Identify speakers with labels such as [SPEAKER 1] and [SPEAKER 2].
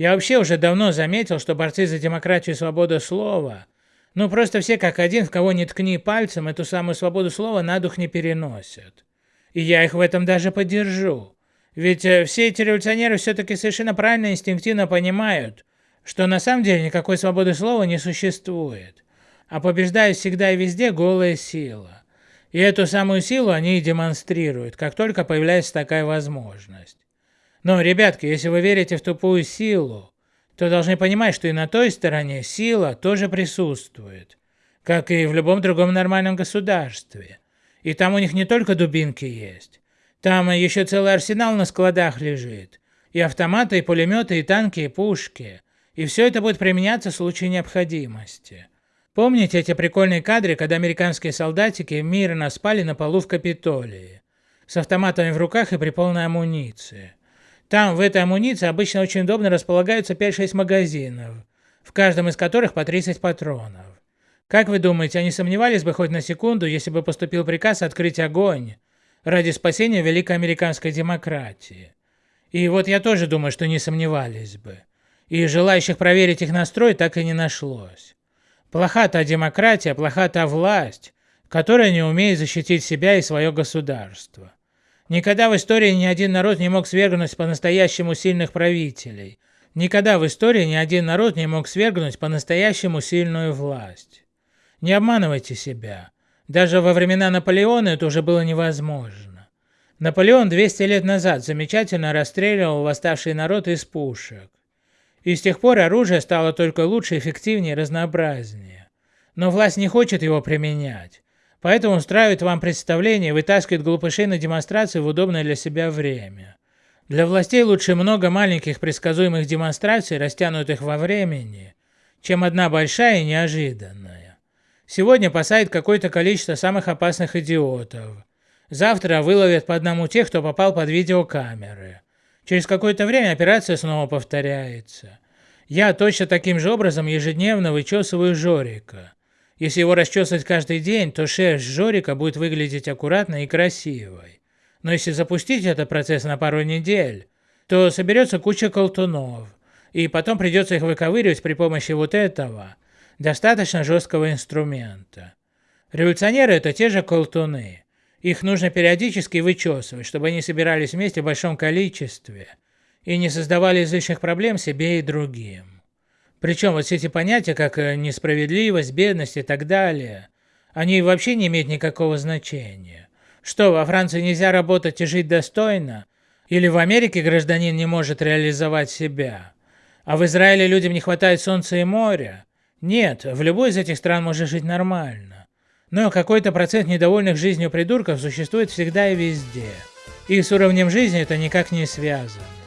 [SPEAKER 1] Я вообще уже давно заметил, что борцы за демократию и свободу слова, ну просто все как один, в кого не ткни пальцем, эту самую свободу слова на дух не переносят. И я их в этом даже поддержу. Ведь э, все эти революционеры все-таки совершенно правильно инстинктивно понимают, что на самом деле никакой свободы слова не существует, а побеждает всегда и везде голая сила. И эту самую силу они и демонстрируют, как только появляется такая возможность. Но, ребятки, если вы верите в тупую силу, то должны понимать, что и на той стороне сила тоже присутствует, как и в любом другом нормальном государстве. И там у них не только дубинки есть, там еще целый арсенал на складах лежит, и автоматы, и пулеметы, и танки, и пушки. И все это будет применяться в случае необходимости. Помните эти прикольные кадры, когда американские солдатики мирно спали на полу в Капитолии, с автоматами в руках и при полной амуниции? Там, в этой амуниции, обычно очень удобно располагаются 5-6 магазинов, в каждом из которых по 30 патронов. Как вы думаете, они сомневались бы хоть на секунду, если бы поступил приказ открыть огонь ради спасения великой американской демократии? И вот я тоже думаю, что не сомневались бы. И желающих проверить их настрой так и не нашлось. Плоха та демократия, плоха та власть, которая не умеет защитить себя и свое государство. Никогда в истории ни один народ не мог свергнуть по-настоящему сильных правителей. Никогда в истории ни один народ не мог свергнуть по-настоящему сильную власть. Не обманывайте себя. Даже во времена Наполеона это уже было невозможно. Наполеон 200 лет назад замечательно расстреливал восставший народ из пушек. И с тех пор оружие стало только лучше, эффективнее, разнообразнее. Но власть не хочет его применять. Поэтому устраивает вам представление вытаскивает глупышей на демонстрации в удобное для себя время. Для властей лучше много маленьких предсказуемых демонстраций, растянутых во времени, чем одна большая и неожиданная. Сегодня посадят какое-то количество самых опасных идиотов. Завтра выловят по одному тех, кто попал под видеокамеры. Через какое-то время операция снова повторяется. Я точно таким же образом ежедневно вычесываю Жорика. Если его расчесывать каждый день, то шерсть Жорика будет выглядеть аккуратной и красивой. Но если запустить этот процесс на пару недель, то соберется куча колтунов, и потом придется их выковыривать при помощи вот этого достаточно жесткого инструмента. Революционеры это те же колтуны. Их нужно периодически вычесывать, чтобы они собирались вместе в большом количестве и не создавали излишних проблем себе и другим. Причем вот все эти понятия, как э, несправедливость, бедность и так далее, они вообще не имеют никакого значения. Что, во Франции нельзя работать и жить достойно? Или в Америке гражданин не может реализовать себя? А в Израиле людям не хватает солнца и моря? Нет, в любой из этих стран можно жить нормально. Но какой-то процент недовольных жизнью придурков существует всегда и везде. И с уровнем жизни это никак не связано.